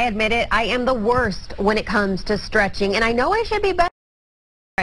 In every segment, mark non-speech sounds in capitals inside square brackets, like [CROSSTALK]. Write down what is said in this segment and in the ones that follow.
I admit it, I am the worst when it comes to stretching, and I know I should be better.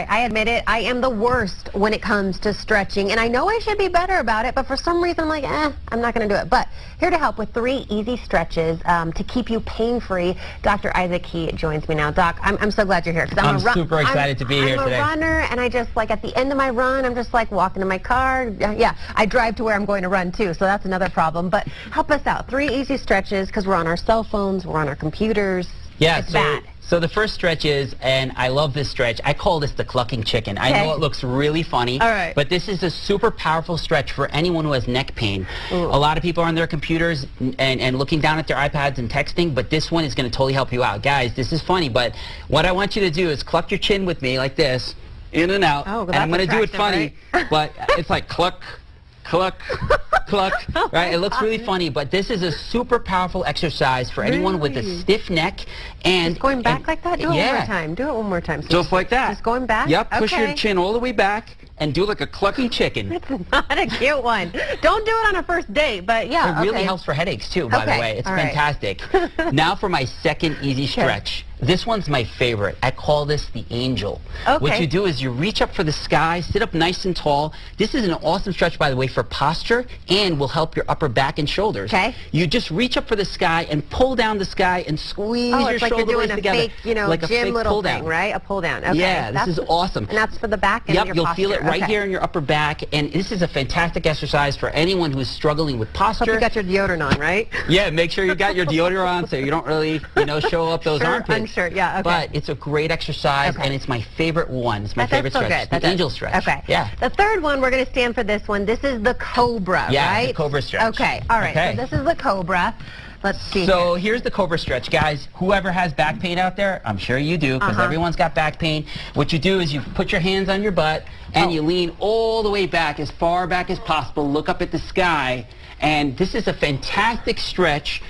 I admit it, I am the worst when it comes to stretching, and I know I should be better about it, but for some reason I'm like, eh, I'm not going to do it. But here to help with three easy stretches um, to keep you pain-free, Dr. Isaac He joins me now. Doc, I'm, I'm so glad you're here. Cause I'm, I'm super excited I'm, to be here I'm today. I'm a runner, and I just, like, at the end of my run, I'm just, like, walking to my car. Yeah, I drive to where I'm going to run, too, so that's another problem. But help us out. Three easy stretches, because we're on our cell phones, we're on our computers. Yeah, it's so, bad. So the first stretch is, and I love this stretch, I call this the clucking chicken. I know it looks really funny, All right. but this is a super powerful stretch for anyone who has neck pain. Ooh. A lot of people are on their computers and, and looking down at their iPads and texting, but this one is going to totally help you out. Guys, this is funny, but what I want you to do is cluck your chin with me like this, in and out, Oh, well, and I'm going to do it funny, [LAUGHS] but it's like cluck, cluck, cluck, [LAUGHS] oh, right? It looks really funny, but this is a super powerful exercise for anyone with a stiff neck and Just going back and- like that? Do it yeah. one more time. Do it one more time. Just like that. Just going back? Yep. Push your chin all the way back and do like a clucking chicken. [LAUGHS] It's not a cute one. Don't do it on a first date, but yeah. It really helps for headaches too, by Okay, the way. It's all right. fantastic. [LAUGHS] now for my second easy stretch. This one's my favorite. I call this the angel. Okay. What you do is you reach up for the sky, sit up nice and tall. This is an awesome stretch, by the way, for posture and will help your upper back and shoulders. Okay. You just reach up for the sky and pull down the sky and squeeze Oh, your it's like you're shoulder doing blades a together. fake, you know, like a gym fake little pull thing, down. right? A pull down. Okay. Yeah, this That's- is awesome. And that's for the back and Yep, your you'll posture. feel it right okay. here in your upper back, and this is a fantastic exercise for anyone who's struggling with posture. Hope you got your deodorant on, right? yeah, make sure you got your deodorant on so you don't really, you know, show up those [LAUGHS] Sure, armpits. Unsure, yeah, okay. But it's a great exercise, Okay. and it's my favorite one. It's my That- favorite stretch. good. That the does- angel stretch. Okay. Yeah. The third one, we're going to stand for this one. This is the Cobra, Yeah, right? the Cobra stretch. Okay. All right. Okay. So this is the Cobra. Let's see. So here. here's the Cobra stretch, guys. Whoever has back pain out there, I'm sure you do, because Uh-huh. everyone's got back pain. What you do is you put your hands on your butt and Oh. you lean all the way back, as far back as possible. Look up at the sky, and this is a fantastic stretch.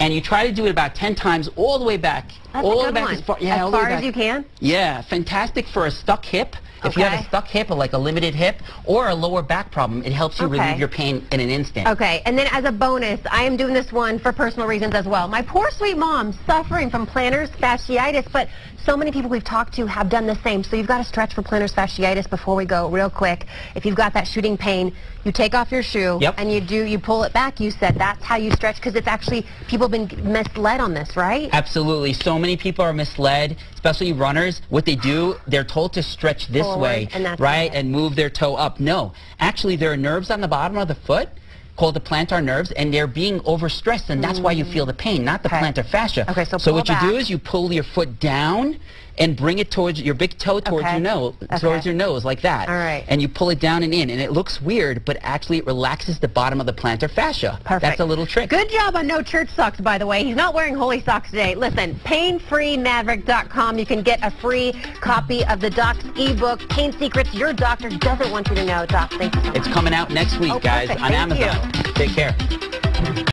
And you try to do it about 10 times all the way back. That's all the way back one. as far, yeah, as all the way far as you can. Yeah, fantastic for a stuck hip. If you have a stuck hip, or like a limited hip, or a lower back problem, it helps you Okay. relieve your pain in an instant. Okay, and then as a bonus, I am doing this one for personal reasons as well. My poor sweet mom suffering from plantar fasciitis, but so many people we've talked to have done the same. So you've got to stretch for plantar fasciitis before we go real quick. If you've got that shooting pain, you take off your shoe Yep. and you do you pull it back. You said that's how you stretch because it's actually people have been misled on this, right? Absolutely. So many people are misled, especially runners. What they do, they're told to stretch this Forward, way, and right, and move their toe up. No, actually, there are nerves on the bottom of the foot called the plantar nerves, and they're being overstressed, and that's why you mm. feel the pain, not the Okay. plantar fascia. Okay, so so what you do is you pull your foot down and bring it towards your big toe towards Okay. your nose, Okay. towards your nose, like that. All right. And you pull it down and in, and it looks weird, but actually it relaxes the bottom of the plantar fascia. Perfect. That's a little trick. Good job on no church socks, by the way. He's not wearing holy socks today. Listen, painfreemaverick.com. You can get a free copy of the doc's ebook, Pain Secrets Your Doctor Doesn't Want You to Know. Doc, thank you so much. It's coming out next week, Oh, guys, perfect. on Thank you. Amazon. Take care.